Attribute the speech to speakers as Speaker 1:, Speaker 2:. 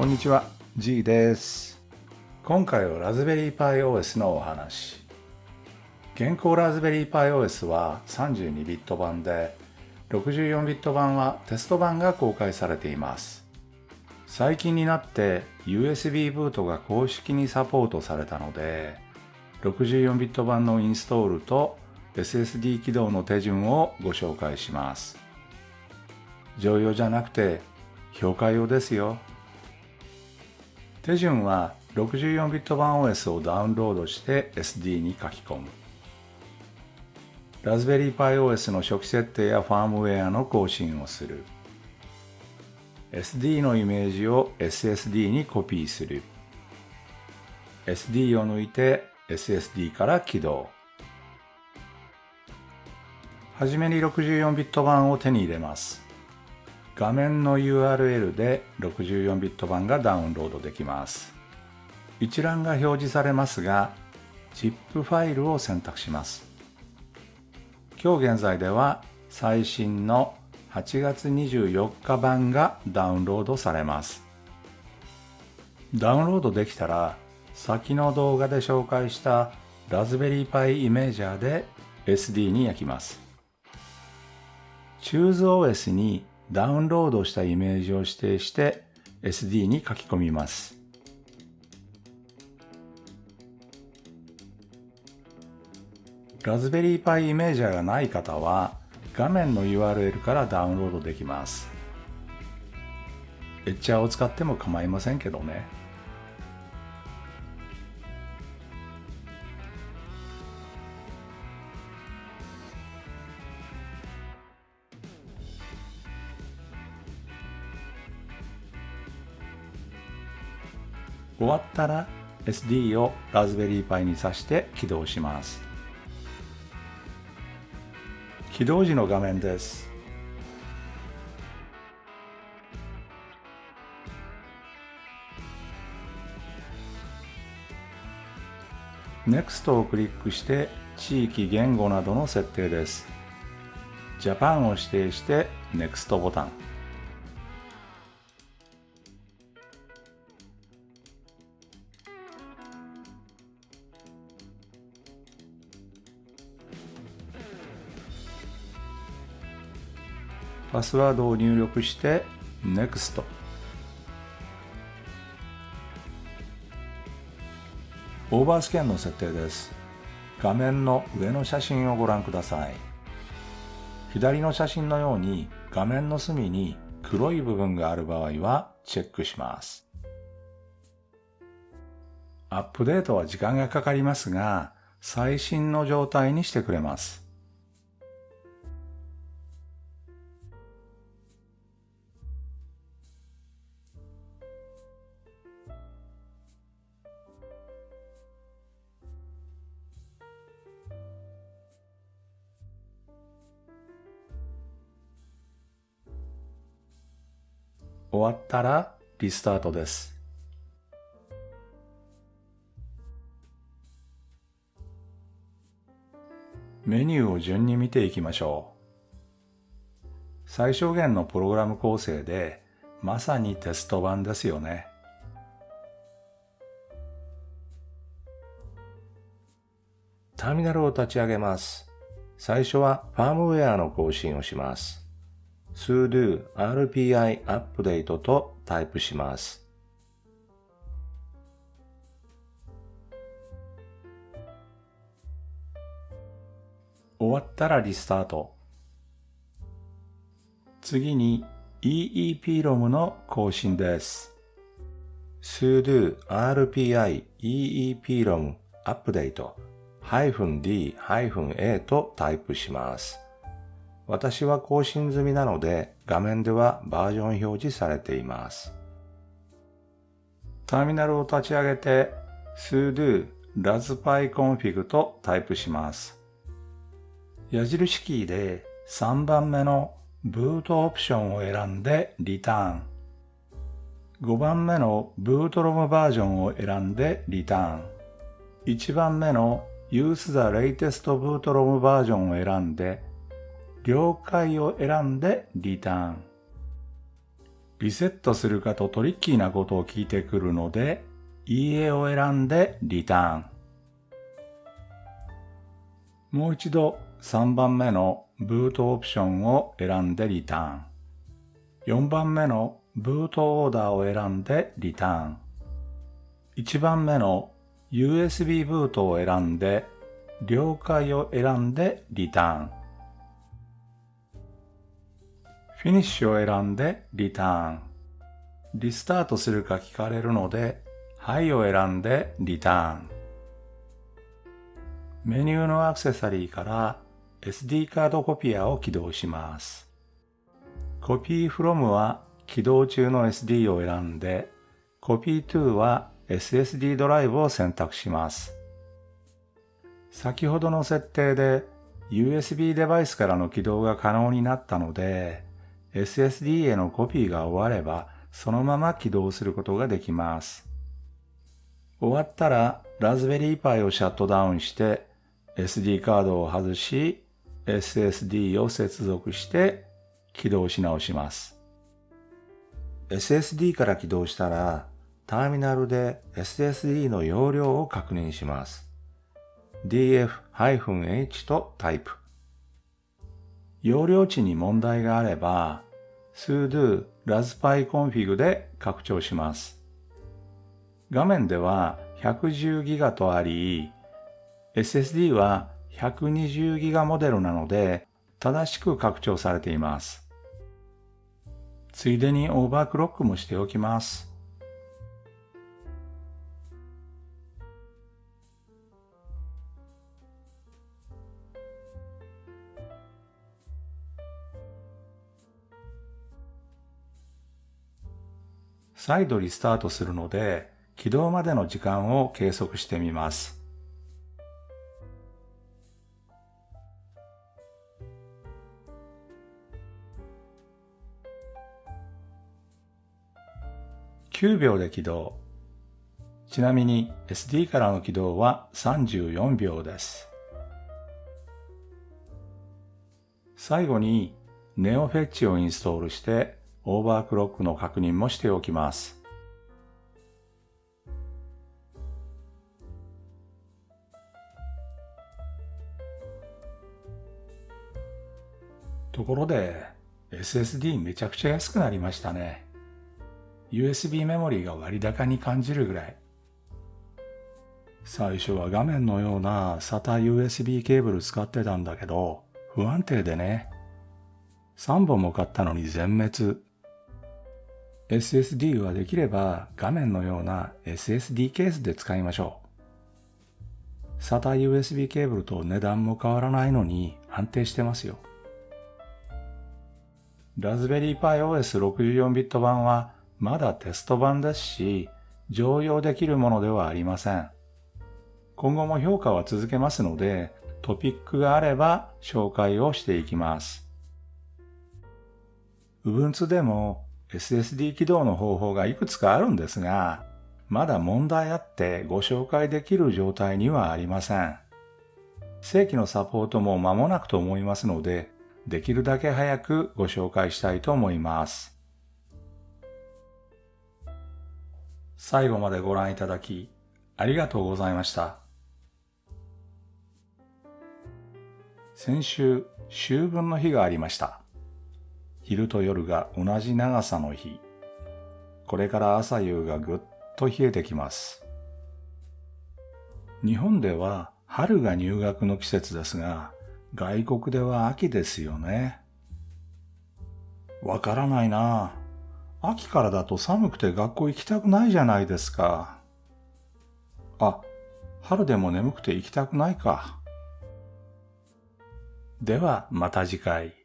Speaker 1: こんにちは G です。今回はラズベリーパイ OS のお話。現行ラズベリーパイ OS は32ビット版で64ビット版はテスト版が公開されています。最近になって USB ブートが公式にサポートされたので64ビット版のインストールと SSD 起動の手順をご紹介します。常用じゃなくて評価用ですよ。手順は64ビット版 OS をダウンロードして SD に書き込む。ラズベリーパイ OS の初期設定やファームウェアの更新をする。SD のイメージを SSD にコピーする。SD を抜いて SSD から起動。はじめに64ビット版を手に入れます。画面の URL で64ビット版がダウンロードできます。一覧が表示されますが ZIP ファイルを選択します。今日現在では最新の8月24日版がダウンロードされます。ダウンロードできたら先の動画で紹介したラズベリーパイイメージャーで SD に焼きます。ChooseOS にダウンロードしたイメージを指定して SD に書き込みますラズベリーパイイメージャーがない方は画面の URL からダウンロードできます。エッチャーを使っても構いませんけどね。終わったら SD をラズベリーパイに挿して起動します。起動時の画面です。NEXT をクリックして地域言語などの設定です。Japan を指定して NEXT ボタン。パスワードを入力して NEXT オーバースキャンの設定です。画面の上の写真をご覧ください。左の写真のように画面の隅に黒い部分がある場合はチェックします。アップデートは時間がかかりますが最新の状態にしてくれます。終わったらリスタートです。メニューを順に見ていきましょう。最小限のプログラム構成でまさにテスト版ですよね。ターミナルを立ち上げます。最初はファームウェアの更新をします。Sudo rpi アップデートとタイプします。終わったらリスタート。次に EEPROM の更新です。sudo rpi EEPROM アップデート -d-a とタイプします。私は更新済みなので画面ではバージョン表示されています。ターミナルを立ち上げて sudo raspberry とタイプします。矢印キーで3番目のブートオプションを選んでリターン。5番目のブートロムバージョンを選んでリターン。1番目の Use the latest bootrom バージョンを選んで了解を選んでリターン。リセットするかとトリッキーなことを聞いてくるので、いいえを選んでリターン。もう一度3番目のブートオプションを選んでリターン。4番目のブートオーダーを選んでリターン。1番目の USB ブートを選んで了解を選んでリターン。フィニッシュを選んでリターン。リスタートするか聞かれるので、はいを選んでリターン。メニューのアクセサリーから SD カードコピアを起動します。コピー from は起動中の SD を選んで、コピー to は SSD ドライブを選択します。先ほどの設定で USB デバイスからの起動が可能になったので、SSD へのコピーが終われば、そのまま起動することができます。終わったら、ラズベリーパイをシャットダウンして、SD カードを外し、SSD を接続して起動し直します。SSD から起動したら、ターミナルで SSD の容量を確認します。df-h とタイプ。容量値に問題があれば、sudo raspberry で拡張します。画面では 110GB とあり、SSD は 120GB モデルなので正しく拡張されています。ついでにオーバークロックもしておきます。再度リスタートするので、起動までの時間を計測してみます。9秒で起動。ちなみに SD からの起動は34秒です。最後に NeoFetch をインストールしてオーバークロックの確認もしておきます。ところで SSD めちゃくちゃ安くなりましたね。USB メモリーが割高に感じるぐらい。最初は画面のような SATA USB ケーブル使ってたんだけど、不安定でね。3本も買ったのに全滅。SSD はできれば画面のような SSD ケースで使いましょう。SATA USB ケーブルと値段も変わらないのに安定してますよ。ラズベリーパイ OS64 ビット版はまだテスト版ですし、常用できるものではありません。今後も評価は続けますので、トピックがあれば紹介をしていきます。Ubuntu でも SSD 起動の方法がいくつかあるんですが、まだ問題あってご紹介できる状態にはありません。正規のサポートも間もなくと思いますので、できるだけ早くご紹介したいと思います。最後までご覧いただき、ありがとうございました。先週、秋分の日がありました。昼と夜が同じ長さの日。これから朝夕がぐっと冷えてきます。日本では春が入学の季節ですが、外国では秋ですよね。わからないな秋からだと寒くて学校行きたくないじゃないですか。あ、春でも眠くて行きたくないか。ではまた次回。